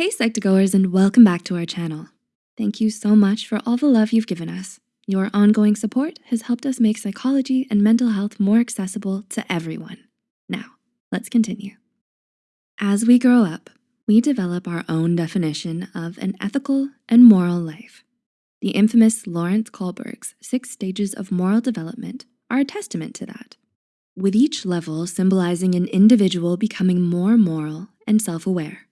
Hey Psych2Goers and welcome back to our channel. Thank you so much for all the love you've given us. Your ongoing support has helped us make psychology and mental health more accessible to everyone. Now, let's continue. As we grow up, we develop our own definition of an ethical and moral life. The infamous Lawrence Kohlberg's six stages of moral development are a testament to that, with each level symbolizing an individual becoming more moral and self-aware.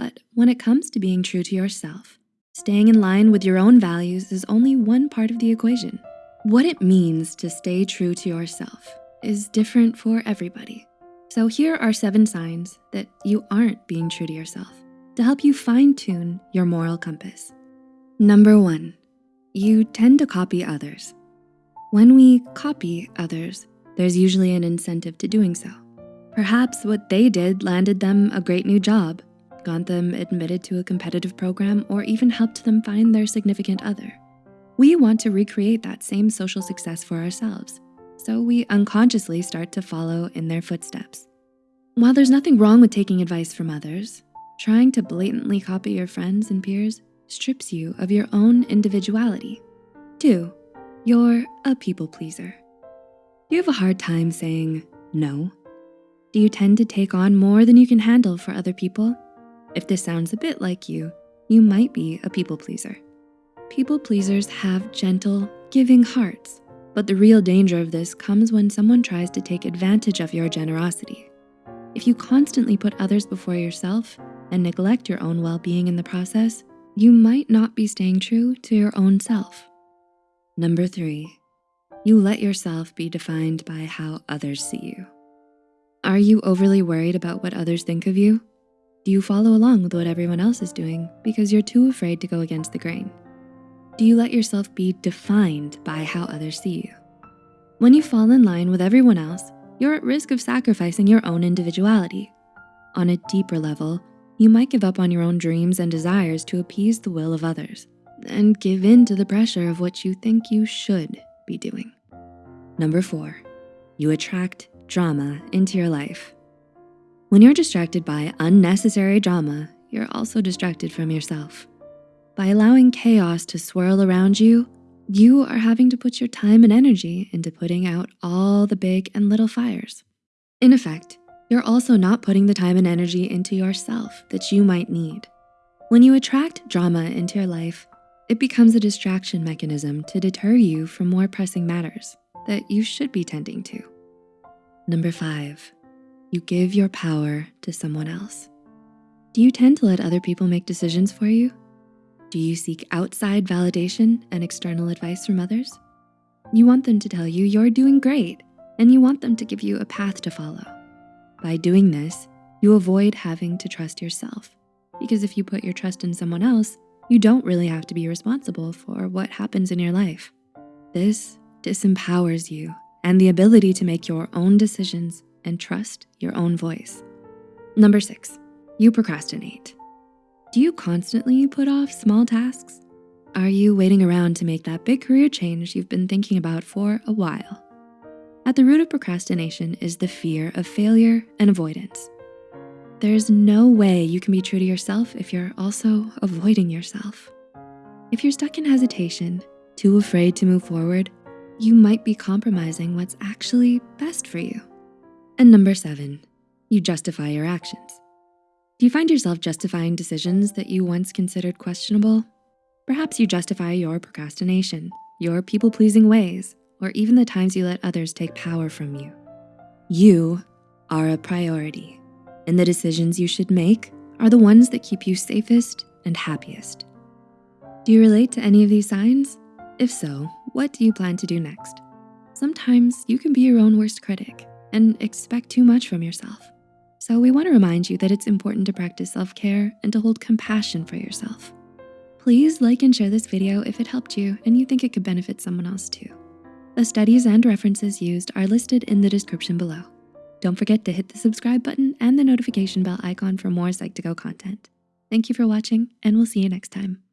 But when it comes to being true to yourself, staying in line with your own values is only one part of the equation. What it means to stay true to yourself is different for everybody. So here are seven signs that you aren't being true to yourself to help you fine tune your moral compass. Number one, you tend to copy others. When we copy others, there's usually an incentive to doing so. Perhaps what they did landed them a great new job got them admitted to a competitive program, or even helped them find their significant other. We want to recreate that same social success for ourselves, so we unconsciously start to follow in their footsteps. While there's nothing wrong with taking advice from others, trying to blatantly copy your friends and peers strips you of your own individuality. Two, you're a people pleaser. You have a hard time saying no? Do you tend to take on more than you can handle for other people? If this sounds a bit like you, you might be a people pleaser. People pleasers have gentle, giving hearts, but the real danger of this comes when someone tries to take advantage of your generosity. If you constantly put others before yourself and neglect your own well-being in the process, you might not be staying true to your own self. Number three, you let yourself be defined by how others see you. Are you overly worried about what others think of you? Do you follow along with what everyone else is doing because you're too afraid to go against the grain? Do you let yourself be defined by how others see you? When you fall in line with everyone else, you're at risk of sacrificing your own individuality. On a deeper level, you might give up on your own dreams and desires to appease the will of others and give in to the pressure of what you think you should be doing. Number four, you attract drama into your life. When you're distracted by unnecessary drama, you're also distracted from yourself. By allowing chaos to swirl around you, you are having to put your time and energy into putting out all the big and little fires. In effect, you're also not putting the time and energy into yourself that you might need. When you attract drama into your life, it becomes a distraction mechanism to deter you from more pressing matters that you should be tending to. Number five, you give your power to someone else. Do you tend to let other people make decisions for you? Do you seek outside validation and external advice from others? You want them to tell you you're doing great and you want them to give you a path to follow. By doing this, you avoid having to trust yourself because if you put your trust in someone else, you don't really have to be responsible for what happens in your life. This disempowers you and the ability to make your own decisions and trust your own voice. Number six, you procrastinate. Do you constantly put off small tasks? Are you waiting around to make that big career change you've been thinking about for a while? At the root of procrastination is the fear of failure and avoidance. There's no way you can be true to yourself if you're also avoiding yourself. If you're stuck in hesitation, too afraid to move forward, you might be compromising what's actually best for you. And number seven, you justify your actions. Do you find yourself justifying decisions that you once considered questionable? Perhaps you justify your procrastination, your people-pleasing ways, or even the times you let others take power from you. You are a priority, and the decisions you should make are the ones that keep you safest and happiest. Do you relate to any of these signs? If so, what do you plan to do next? Sometimes you can be your own worst critic and expect too much from yourself. So we wanna remind you that it's important to practice self-care and to hold compassion for yourself. Please like and share this video if it helped you and you think it could benefit someone else too. The studies and references used are listed in the description below. Don't forget to hit the subscribe button and the notification bell icon for more Psych2Go content. Thank you for watching and we'll see you next time.